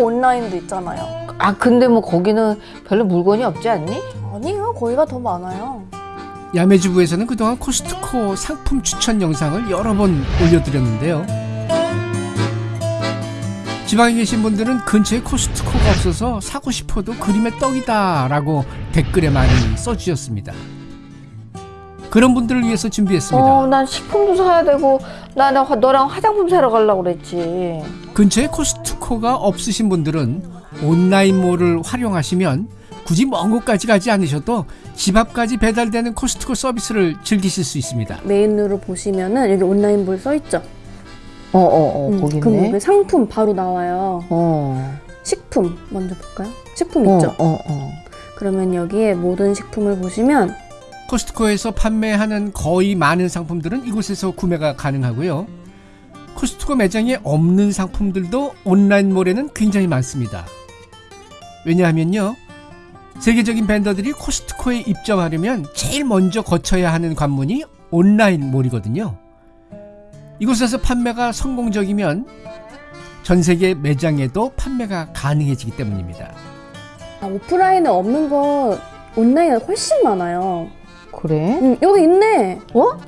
그 코스트코 온라인도 있잖아요. 아 근데 뭐 거기는 별로 물건이 없지 않니? 아니요, 거기가 더 많아요. 야매주부에서는 그동안 코스트코 상품 추천 영상을 여러 번 올려드렸는데요. 지방에 계신 분들은 근처에 코스트코가 없어서 사고 싶어도 그림의 떡이다 라고 댓글에 많이 써주셨습니다. 그런 분들을 위해서 준비했습니다. 어, 난 식품도 사야 되고 나, 나 화- 너랑 화장품 사러 가려고 그랬지. 근처에 코스트코가 없으신 분들은 온라인몰을 활용하시면 굳이 먼 곳까지 가지 않으셔도 집 앞까지 배달되는 코스트코 서비스를 즐기실 수 있습니다. 메인으로 보시면은 여기 온라인몰 써있죠. 어, 어, 어, 음, 거기 그럼 있네. 여기 상품 바로 나와요. 어, 식품 먼저 볼까요? 식품 어, 있죠. 어, 어. 그러면 여기에 모든 식품을 보시면 코스트코에서 판매하는 거의 많은 상품들은 이곳에서 구매가 가능하고요. 코스트코 매장에 없는 상품들도 온라인몰에는 굉장히 많습니다. 왜냐하면요. 세계적인 밴더들이 코스트코에 입점하려면 제일 먼저 거쳐야 하는 관문이 온라인몰이거든요. 이곳에서 판매가 성공적이면 전 세계 매장에도 판매가 가능해지기 때문입니다. 아, 오프라인에 없는 거 온라인에 훨씬 많아요. 그래? 음, 여기 있네. 어?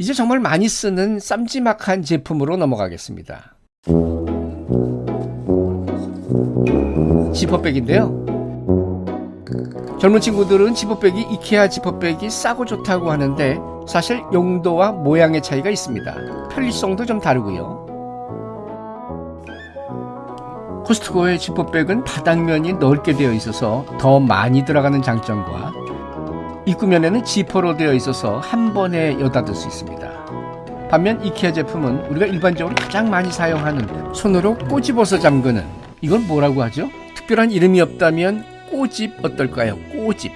이제 정말 많이 쓰는 쌈지막한 제품으로 넘어가겠습니다. 지퍼백인데요. 젊은 친구들은 지퍼백이 이케아 지퍼백이 싸고 좋다고 하는데 사실 용도와 모양의 차이가 있습니다. 편리성도 좀 다르고요. 코스트코의 지퍼백은 바닥면이 넓게 되어 있어서 더 많이 들어가는 장점과 입구면에는 지퍼로 되어 있어서 한 번에 여닫을 수 있습니다. 반면 이케아 제품은 우리가 일반적으로 가장 많이 사용하는 손으로 꼬집어서 잠그는 이건 뭐라고 하죠? 특별한 이름이 없다면 꼬집 어떨까요? 꼬집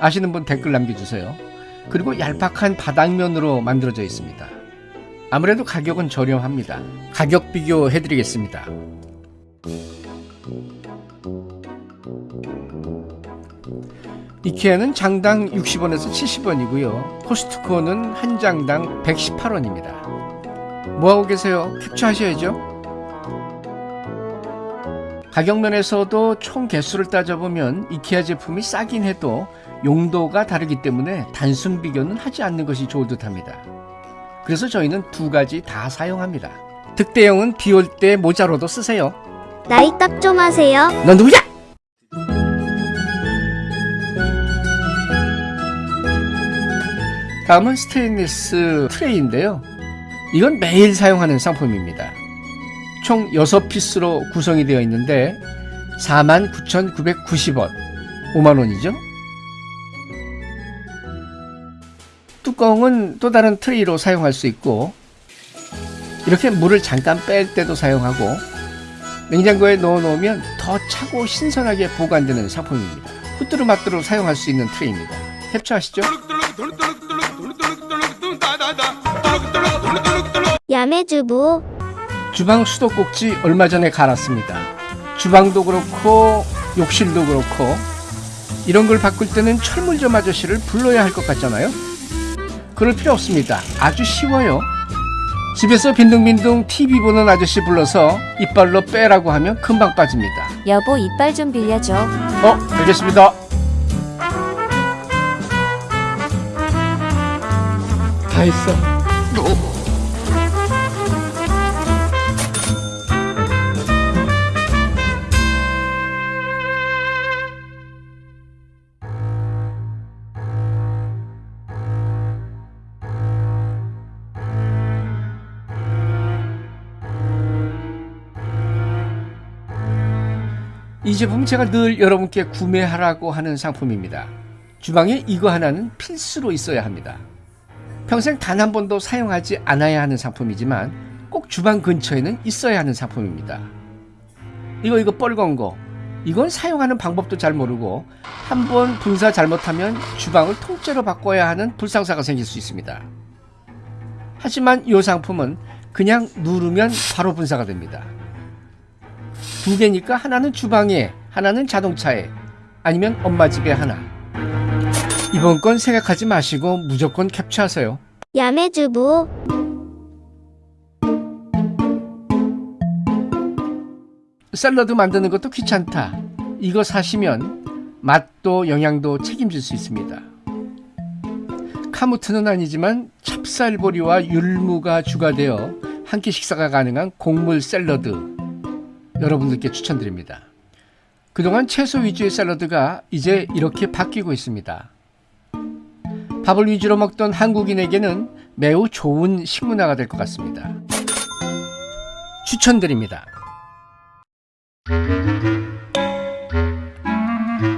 아시는 분 댓글 남겨주세요. 그리고 얄팍한 바닥면으로 만들어져 있습니다. 아무래도 가격은 저렴합니다. 가격 비교해드리겠습니다. 이케아는 장당 60원에서 70원이고요. 코스트코는 한 장당 118원입니다. 뭐하고 계세요? 캡처하셔야죠. 가격 면에서도 총 개수를 따져보면 이케아 제품이 싸긴 해도 용도가 다르기 때문에 단순 비교는 하지 않는 것이 좋을 듯 합니다. 그래서 저희는 두 가지 다 사용합니다. 득대용은 비 올 때 모자로도 쓰세요. 나이 딱 좀 하세요. 넌 누구야? 다음은 스테인리스 트레이인데요. 이건 매일 사용하는 상품입니다. 총 6피스로 구성이 되어 있는데 49,990원, 5만원이죠. 뚜껑은 또 다른 트레이로 사용할 수 있고 이렇게 물을 잠깐 뺄 때도 사용하고 냉장고에 넣어 놓으면 더 차고 신선하게 보관되는 상품입니다. 후뚜루마뚜루 사용할 수 있는 트레이입니다. 캡처하시죠? 야매주부. 주방 수도꼭지 얼마 전에 갈았습니다. 주방도 그렇고 욕실도 그렇고 이런 걸 바꿀 때는 철물점 아저씨를 불러야 할 것 같잖아요. 그럴 필요 없습니다. 아주 쉬워요. 집에서 빈둥빈둥 TV 보는 아저씨 불러서 이빨로 빼라고 하면 금방 빠집니다. 여보 이빨 좀 빌려줘. 어, 알겠습니다. 다 했어. 이 제품 제가 늘 여러분께 구매하라고 하는 상품입니다. 주방에 이거 하나는 필수로 있어야 합니다. 평생 단 한 번도 사용하지 않아야 하는 상품이지만 꼭 주방 근처에는 있어야 하는 상품입니다. 이거 이거 뻘건 거 이건 사용하는 방법도 잘 모르고 한 번 분사 잘못하면 주방을 통째로 바꿔야 하는 불상사가 생길 수 있습니다. 하지만 이 상품은 그냥 누르면 바로 분사가 됩니다. 두 개니까 하나는 주방에, 하나는 자동차에, 아니면 엄마 집에 하나. 이번 건 생각하지 마시고 무조건 캡처하세요. 야매주부 샐러드 만드는 것도 귀찮다. 이거 사시면 맛도 영양도 책임질 수 있습니다. 카무트는 아니지만 찹쌀보리와 율무가 주가되어 한 끼 식사가 가능한 곡물 샐러드 여러분들께 추천드립니다. 그동안 채소 위주의 샐러드가 이제 이렇게 바뀌고 있습니다. 밥을 위주로 먹던 한국인에게는 매우 좋은 식문화가 될 것 같습니다. 추천드립니다.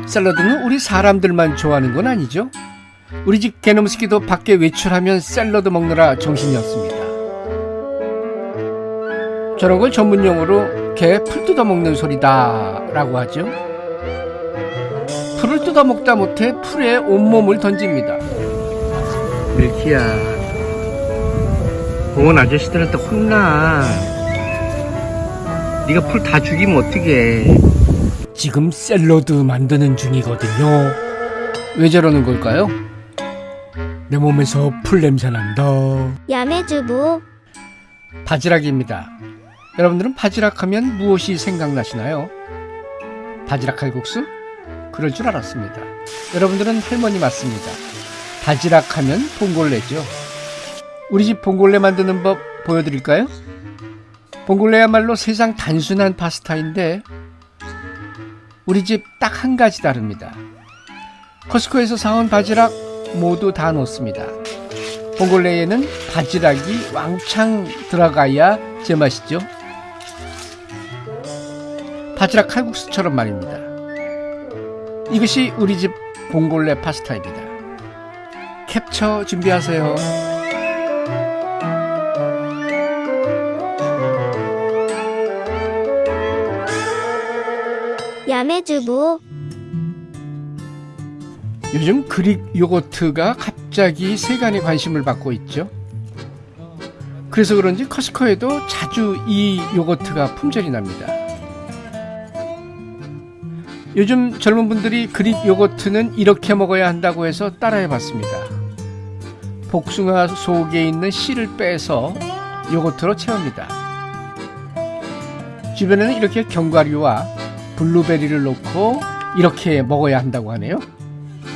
샐러드는 우리 사람들만 좋아하는 건 아니죠? 우리 집 개놈스키도 밖에 외출하면 샐러드 먹느라 정신이 없습니다. 저런 걸 전문 용어로 개 풀 뜯어 먹는 소리다 라고 하죠. 풀을 뜯어 먹다 못해 풀에 온몸을 던집니다. 밀키야, 공원 아저씨들한테 혼나. 네가 풀 다 죽이면 어떡해. 지금 샐러드 만드는 중이거든요. 왜 저러는 걸까요? 내 몸에서 풀 냄새 난다. 야매주부 바지락입니다. 여러분들은 바지락 하면 무엇이 생각나시나요? 바지락 칼국수? 그럴 줄 알았습니다. 여러분들은 할머니 맞습니다. 바지락 하면 봉골레죠. 우리 집 봉골레 만드는 법 보여드릴까요? 봉골레야말로 세상 단순한 파스타인데 우리 집 딱 한 가지 다릅니다. 코스코에서 사온 바지락 모두 다 넣습니다. 봉골레에는 바지락이 왕창 들어가야 제맛이죠. 바지락 칼국수처럼 말입니다. 이것이 우리 집 봉골레 파스타입니다. 캡처 준비하세요. 야매주부 요즘 그릭 요거트가 갑자기 세간의 관심을 받고 있죠. 그래서 그런지 커스코에도 자주 이 요거트가 품절이 납니다. 요즘 젊은 분들이 그릭 요거트는 이렇게 먹어야 한다고 해서 따라해 봤습니다. 복숭아 속에 있는 씨를 빼서 요거트로 채웁니다. 주변에는 이렇게 견과류와 블루베리를 넣고 이렇게 먹어야 한다고 하네요.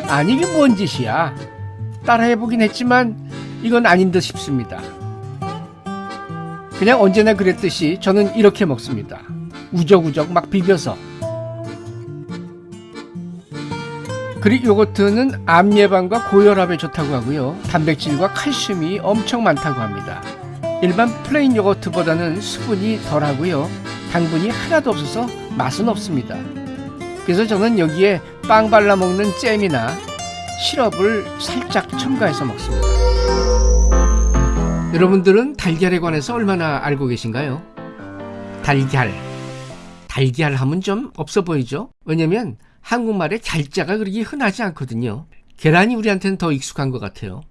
아니 이게 뭔 짓이야 따라해보긴 했지만 이건 아닌 듯 싶습니다 그냥 언제나 그랬듯이 저는 이렇게 먹습니다 우적우적 막 비벼서 그릭 요거트는 암 예방과 고혈압에 좋다고 하고요 단백질과 칼슘이 엄청 많다고 합니다 일반 plain 요거트보다는 수분이 덜하고요 당분이 하나도 없어서 맛은 없습니다 그래서 저는 여기에 빵 발라 먹는 잼이나 시럽을 살짝 첨가해서 먹습니다. 여러분들은 달걀에 관해서 얼마나 알고 계신가요? 달걀. 달걀 하면 좀 없어 보이죠? 왜냐면 한국말에 걀 자가 그렇게 흔하지 않거든요. 계란이 우리한테는 더 익숙한 것 같아요.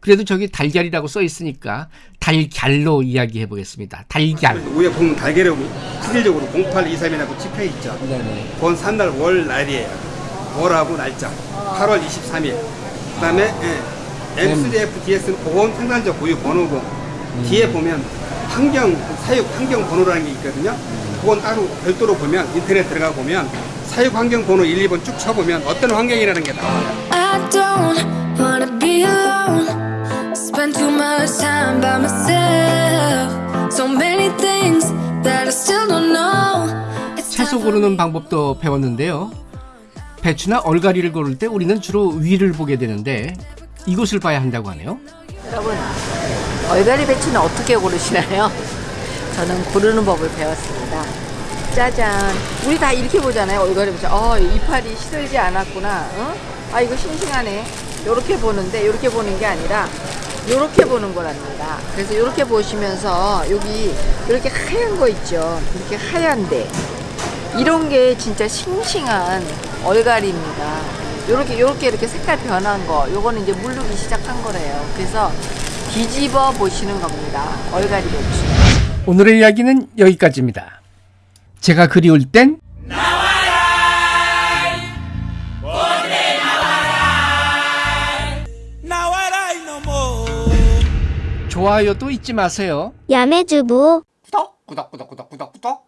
그래도 저기 달걀이라고 써 있으니까 달걀로 이야기해 보겠습니다. 달걀. 위에 보면 달걀하고 실질적으로 0823이라고 찍혀 있죠. 네네. 그건 산날 월 날이에요. 월하고 날짜. 8월 23일. 그다음에 예, M3FDS는 보건 생산자 고유 번호고 뒤에 보면 환경 사육 환경 번호라는 게 있거든요. 그건 따로 별도로 보면 인터넷 들어가 보면 사육 환경 번호 1, 2번 쭉 쳐보면 어떤 환경이라는 게 나와요. I don't wanna be alone. Spend too much time by myself. So many things that I still don't know. It's 채소 고르는 방법도 배웠는데요. 배추나 얼갈이를 고를 때 우리는 주로 위를 보게 되는데 이곳을 봐야 한다고 하네요. 여러분, 얼갈이 배추는 어떻게 고르시나요? 저는 고르는 법을 배웠습니다. 짜잔. 우리 다 이렇게 보잖아요. 얼갈이 배추. 어, 이파리 시들지 않았구나. 어? 아, 이거 싱싱하네. 요렇게 보는데, 요렇게 보는 게 아니라, 요렇게 보는 거랍니다. 그래서 요렇게 보시면서, 여기, 이렇게 하얀 거 있죠. 이렇게 하얀데. 이런 게 진짜 싱싱한 얼갈이입니다. 요렇게 요렇게 이렇게 색깔 변한 거, 요거는 이제 물르기 시작한 거래요. 그래서 뒤집어 보시는 겁니다. 얼갈이 배추. 오늘의 이야기는 여기까지입니다. 제가 그리울 땐 좋아요도 잊지 마세요. 야매주부. 구독 구독 구독 구독 구독 구독